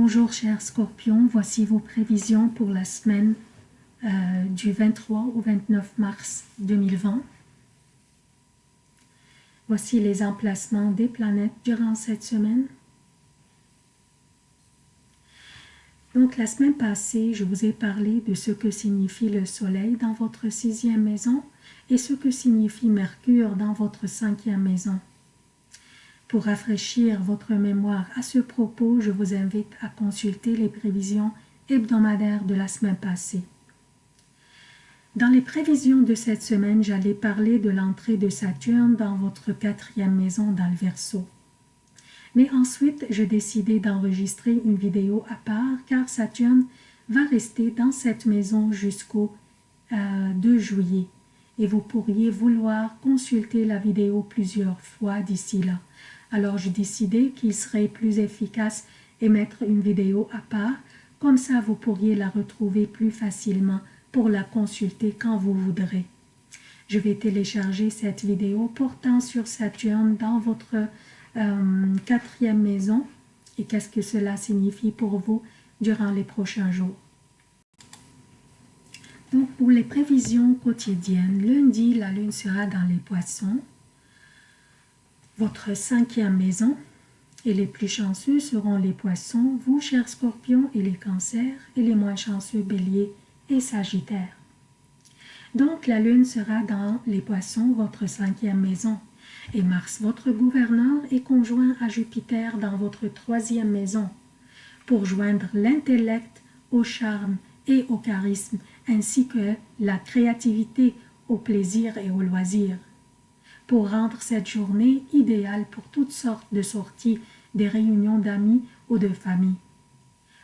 Bonjour chers scorpions, voici vos prévisions pour la semaine euh, du 23 au 29 mars 2020. Voici les emplacements des planètes durant cette semaine. Donc la semaine passée, je vous ai parlé de ce que signifie le soleil dans votre sixième maison et ce que signifie Mercure dans votre cinquième maison. Pour rafraîchir votre mémoire à ce propos, je vous invite à consulter les prévisions hebdomadaires de la semaine passée. Dans les prévisions de cette semaine, j'allais parler de l'entrée de Saturne dans votre quatrième maison dans le Verseau. Mais ensuite, j'ai décidé d'enregistrer une vidéo à part car Saturne va rester dans cette maison jusqu'au 2 euh, juillet et vous pourriez vouloir consulter la vidéo plusieurs fois d'ici là. Alors j'ai décidé qu'il serait plus efficace et mettre une vidéo à part, comme ça vous pourriez la retrouver plus facilement pour la consulter quand vous voudrez. Je vais télécharger cette vidéo portant sur Saturne dans votre euh, quatrième maison et qu'est-ce que cela signifie pour vous durant les prochains jours? Donc pour les prévisions quotidiennes, lundi la lune sera dans les poissons, votre cinquième maison, et les plus chanceux seront les poissons, vous chers scorpions et les cancers, et les moins chanceux béliers et sagittaires. Donc la lune sera dans les poissons, votre cinquième maison, et Mars, votre gouverneur, est conjoint à Jupiter dans votre troisième maison, pour joindre l'intellect au charme et au charisme, ainsi que la créativité au plaisir et au loisir pour rendre cette journée idéale pour toutes sortes de sorties, des réunions d'amis ou de famille.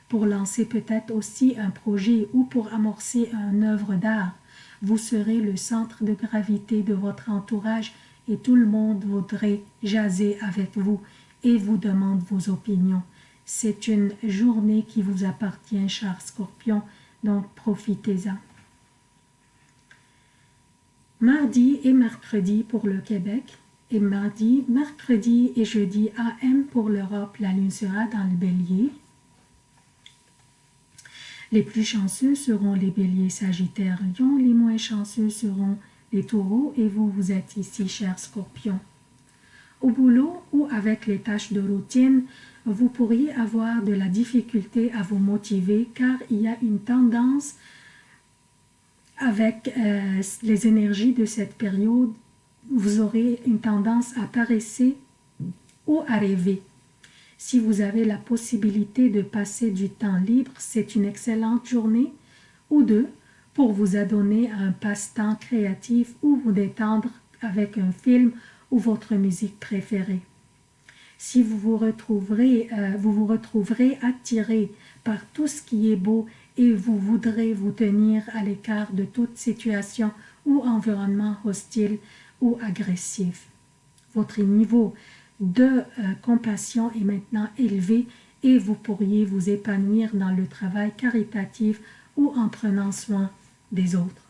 Pour lancer peut-être aussi un projet ou pour amorcer une œuvre d'art, vous serez le centre de gravité de votre entourage et tout le monde voudrait jaser avec vous et vous demande vos opinions. C'est une journée qui vous appartient, cher scorpion, donc profitez-en mardi et mercredi pour le Québec, et mardi, mercredi et jeudi AM pour l'Europe, la lune sera dans le bélier. Les plus chanceux seront les béliers sagittaires lion, les moins chanceux seront les taureaux et vous, vous êtes ici, chers scorpions. Au boulot ou avec les tâches de routine, vous pourriez avoir de la difficulté à vous motiver car il y a une tendance avec euh, les énergies de cette période, vous aurez une tendance à paresser ou à rêver. Si vous avez la possibilité de passer du temps libre, c'est une excellente journée ou deux pour vous adonner à un passe-temps créatif ou vous détendre avec un film ou votre musique préférée. Si vous vous retrouverez, euh, vous vous retrouverez attiré par tout ce qui est beau et vous voudrez vous tenir à l'écart de toute situation ou environnement hostile ou agressif. Votre niveau de euh, compassion est maintenant élevé et vous pourriez vous épanouir dans le travail caritatif ou en prenant soin des autres.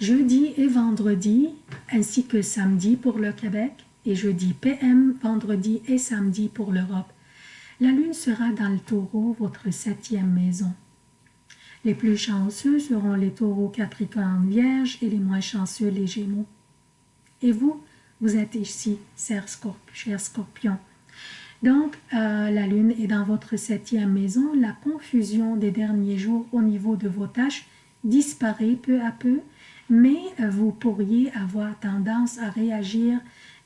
Jeudi et vendredi, ainsi que samedi pour le Québec, et jeudi PM, vendredi et samedi pour l'Europe la lune sera dans le taureau, votre septième maison. Les plus chanceux seront les taureaux capricorne vierge et les moins chanceux les gémeaux. Et vous, vous êtes ici, cher scorpion. Donc, euh, la lune est dans votre septième maison. La confusion des derniers jours au niveau de vos tâches disparaît peu à peu, mais vous pourriez avoir tendance à réagir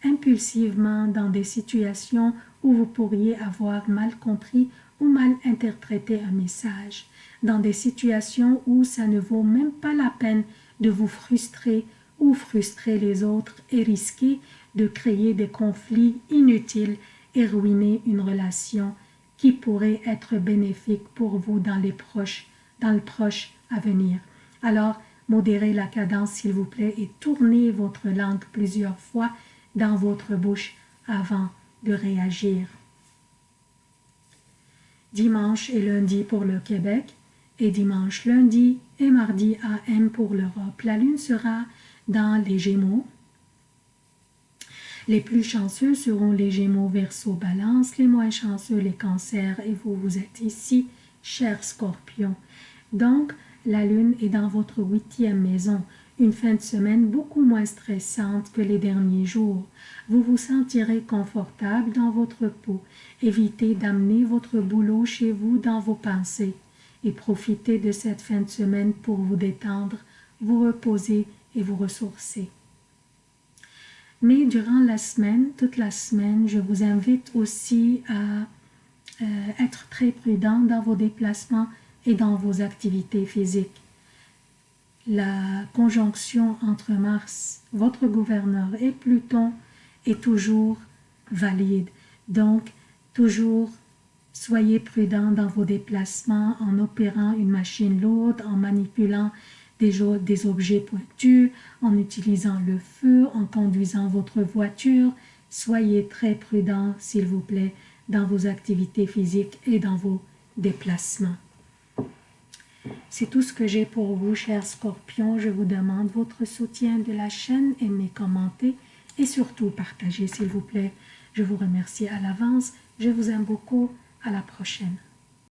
impulsivement dans des situations où vous pourriez avoir mal compris ou mal interprété un message, dans des situations où ça ne vaut même pas la peine de vous frustrer ou frustrer les autres et risquer de créer des conflits inutiles et ruiner une relation qui pourrait être bénéfique pour vous dans, les proches, dans le proche avenir. Alors, modérez la cadence s'il vous plaît et tournez votre langue plusieurs fois dans votre bouche avant de réagir. Dimanche et lundi pour le Québec et dimanche, lundi et mardi AM pour l'Europe. La lune sera dans les Gémeaux. Les plus chanceux seront les Gémeaux, Verseau, Balance, les moins chanceux les Cancers et vous, vous êtes ici, cher Scorpion. Donc, la Lune est dans votre huitième maison, une fin de semaine beaucoup moins stressante que les derniers jours. Vous vous sentirez confortable dans votre peau. Évitez d'amener votre boulot chez vous dans vos pensées et profitez de cette fin de semaine pour vous détendre, vous reposer et vous ressourcer. Mais durant la semaine, toute la semaine, je vous invite aussi à euh, être très prudent dans vos déplacements et dans vos activités physiques. La conjonction entre Mars, votre gouverneur, et Pluton est toujours valide. Donc, toujours soyez prudent dans vos déplacements en opérant une machine lourde, en manipulant des, objets pointus, en utilisant le feu, en conduisant votre voiture. Soyez très prudent, s'il vous plaît, dans vos activités physiques et dans vos déplacements. C'est tout ce que j'ai pour vous, chers scorpions. Je vous demande votre soutien de la chaîne, aimez, commentez et surtout partagez, s'il vous plaît. Je vous remercie à l'avance. Je vous aime beaucoup. À la prochaine.